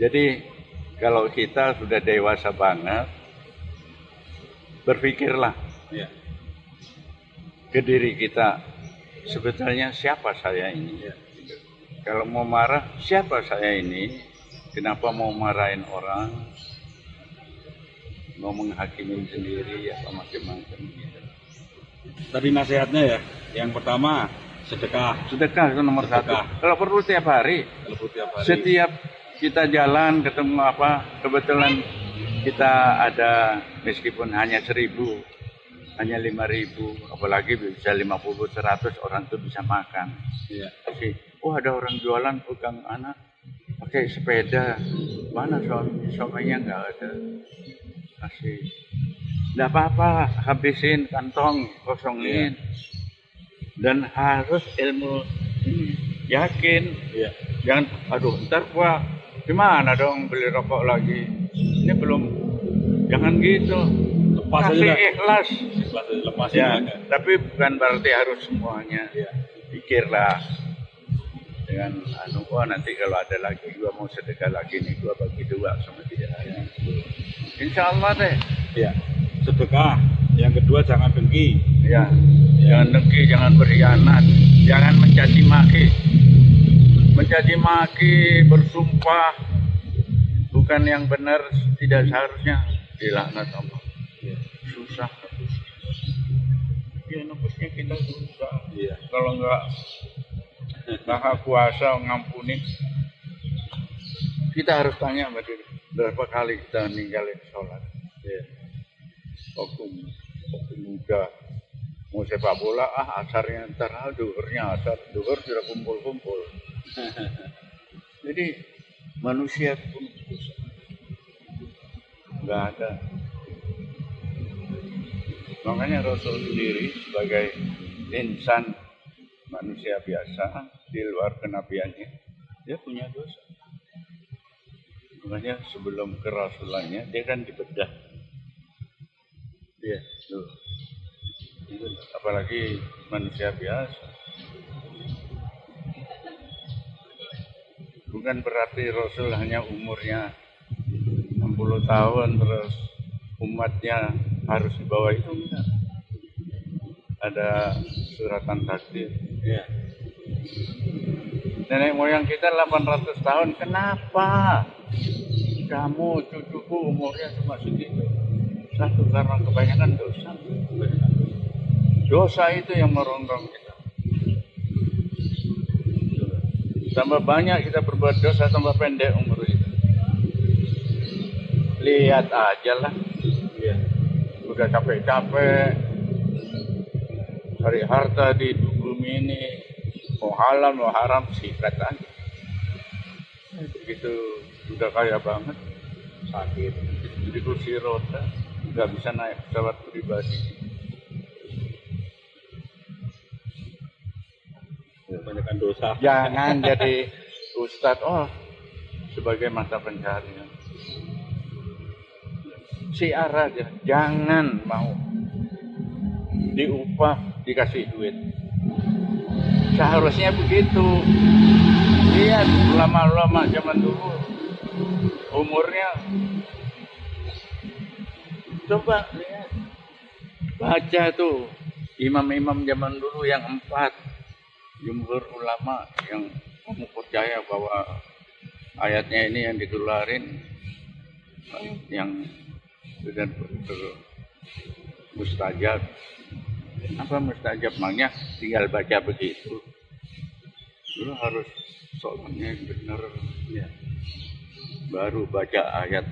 Jadi kalau kita sudah dewasa banget, berpikirlah Iya. ke diri kita, sebetulnya siapa saya ini? Iya. Kalau mau marah, siapa saya ini? Kenapa mau marahin orang? Mau menghakimi sendiri apa macam-macam gitu. Tadi nasihatnya ya, yang pertama sedekah Sedekah itu nomor Sedekah. satu. Kalau perlu tiap hari, kalau tiap hari. setiap kita jalan ketemu apa, kebetulan kita ada meskipun hanya seribu, hanya lima ribu, apalagi bisa 50, 100 orang tuh bisa makan. Iya. Oh ada orang jualan pegang anak, pakai sepeda, mana suami, suaminya nggak ada. Kasih, nggak apa-apa, habisin kantong, kosongin. Dan harus ilmu yakin, Iya. jangan, aduh ntar gua gimana dong beli rokok lagi. Ini belum, jangan gitu. Lepas aja Kasih dah. ikhlas. Lepas lepas Ya, aja. tapi bukan berarti harus semuanya Iya. pikirlah dengan anu oh nanti kalau ada lagi gua mau sedekah lagi nih gua bagi dua sama dia insya Allah deh Iya. Sedekah. Yang kedua jangan dengki. ya jangan dengki jangan berkhianat jangan mencaci maki mencaci maki bersumpah bukan yang benar tidak seharusnya dilaknat Allah. Iya. susah. Ya nebusnya kita susah. Iya. kalau nggak maha kuasa ngampuni. Kita harus tanya sama diri berapa kali kita ninggalin sholat? Iya. waktu waktu muda mau sepak bola ah asarnya ntar ah duhurnya asar duhur sudah kumpul kumpul jadi manusia pun susah. Nggak ada. Makanya Rasul sendiri sebagai insan manusia biasa di luar kenabiannya dia punya dosa. Makanya sebelum kerasulannya dia kan dibedah. Iya. tuh apalagi manusia biasa. Bukan berarti Rasul hanya umurnya 60 tahun terus umatnya harus di bawah itu enggak. Ada suratan takdir Iya. nenek moyang kita 800 tahun kenapa kamu cucuku umurnya cuma segitu? Satu karena kebanyakan dosa dosa itu yang merondong kita. Tambah banyak kita berbuat dosa tambah pendek umur kita. Lihat aja lah. Iya. udah capek-capek. Cari harta di bumi ini. Mau halal mau haram sikat aja. Begitu udah kaya banget sakit. Jadi kursi roda nggak bisa naik pesawat pribadi Kebanyakan dosa. jangan jadi ustadz. Oh sebagai mata pencarian. Siar aja. Jangan mau. Diupah dikasih duit. Seharusnya begitu. Lihat ulama-ulama zaman dulu. Umurnya. Coba lihat. Baca tuh. Imam-imam zaman dulu yang empat jumhur ulama yang kamu percaya bahwa ayatnya ini yang dikeluarin yang sudah betul mustajab apa mustajab? Maknya tinggal baca begitu. Lu harus sholatnya benar. Ya. Baru baca ayat.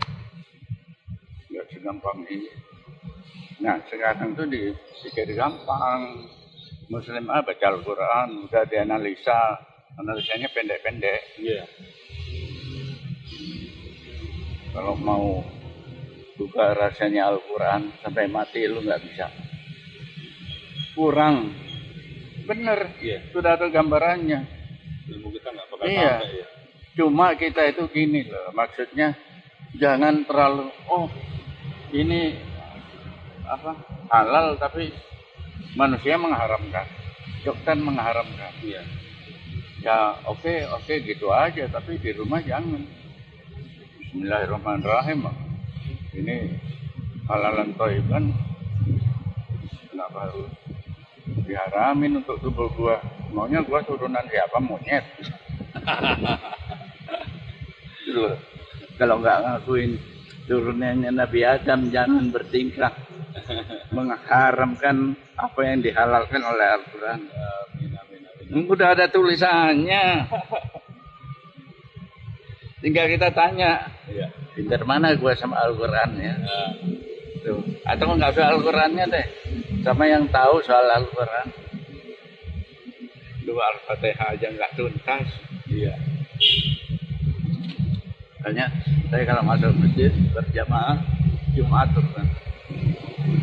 Nggak segampang ini. Nah sekarang tuh dipikir gampang muslim ah baca Al-Quran udah dianalisa analisanya pendek-pendek Iya. kalau mau buka rasanya Al-Quran sampai mati lu nggak bisa kurang bener Iya. sudah ada gambarannya Ilmu kita nggak bakal Iya. sampai ya. cuma kita itu gini loh maksudnya jangan terlalu oh ini apa halal tapi manusia mengharamkan dokter mengharamkan Iya. ya oke oke gitu aja tapi di rumah jangan Bismillahirrahmanirrahim. Ini halalan toiban kenapa harus diharamin untuk tubuh gua? Maunya gua turunan siapa monyet? Kalau nggak ngakuin turunannya Nabi Adam jangan bertingkah mengharamkan apa yang dihalalkan oleh Al-Quran. Amin, amin, amin. Udah ada tulisannya. Tinggal kita tanya, Iya. pinter mana gua sama Al-Quran ya? Tuh. Atau nggak usah Al-Qurannya deh, sama yang tahu soal Al-Quran. Dua Al-Fatihah aja nggak tuntas. iya. Makanya saya kalau masuk masjid berjamaah Jumat tuh kan.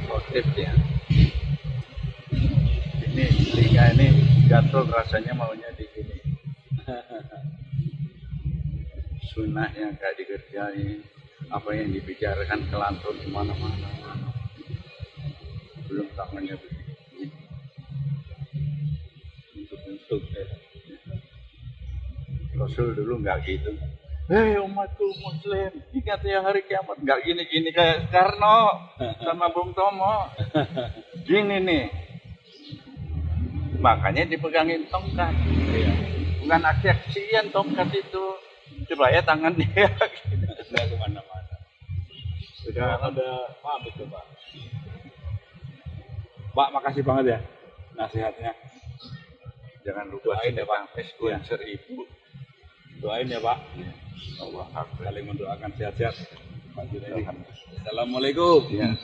Khotib ya. Ini telinga ini gatel rasanya maunya di sini. Sunnah yang gak dikerjain, apa yang dibicarakan kelantun ke mana-mana. Belum tangannya begini. Untuk-untuk ya. Rasul dulu nggak gitu. Hei umatku muslim, ingat ya hari kiamat. Nggak gini-gini kayak Karno sama Bung Tomo. Gini nih. Makanya dipegangin tongkat. Iya. Bukan aksi-aksian tongkat itu. Coba ya tangan dia. Nggak ke mana-mana. Sudah Sekarang ada pamit tuh, Pak. Pak, makasih banget ya nasihatnya. Jangan lupa Doain ya, Pak. influencer ibu. Doain ya, Pak. Allah. Saling mendoakan sehat-sehat. Assalamualaikum. Ya.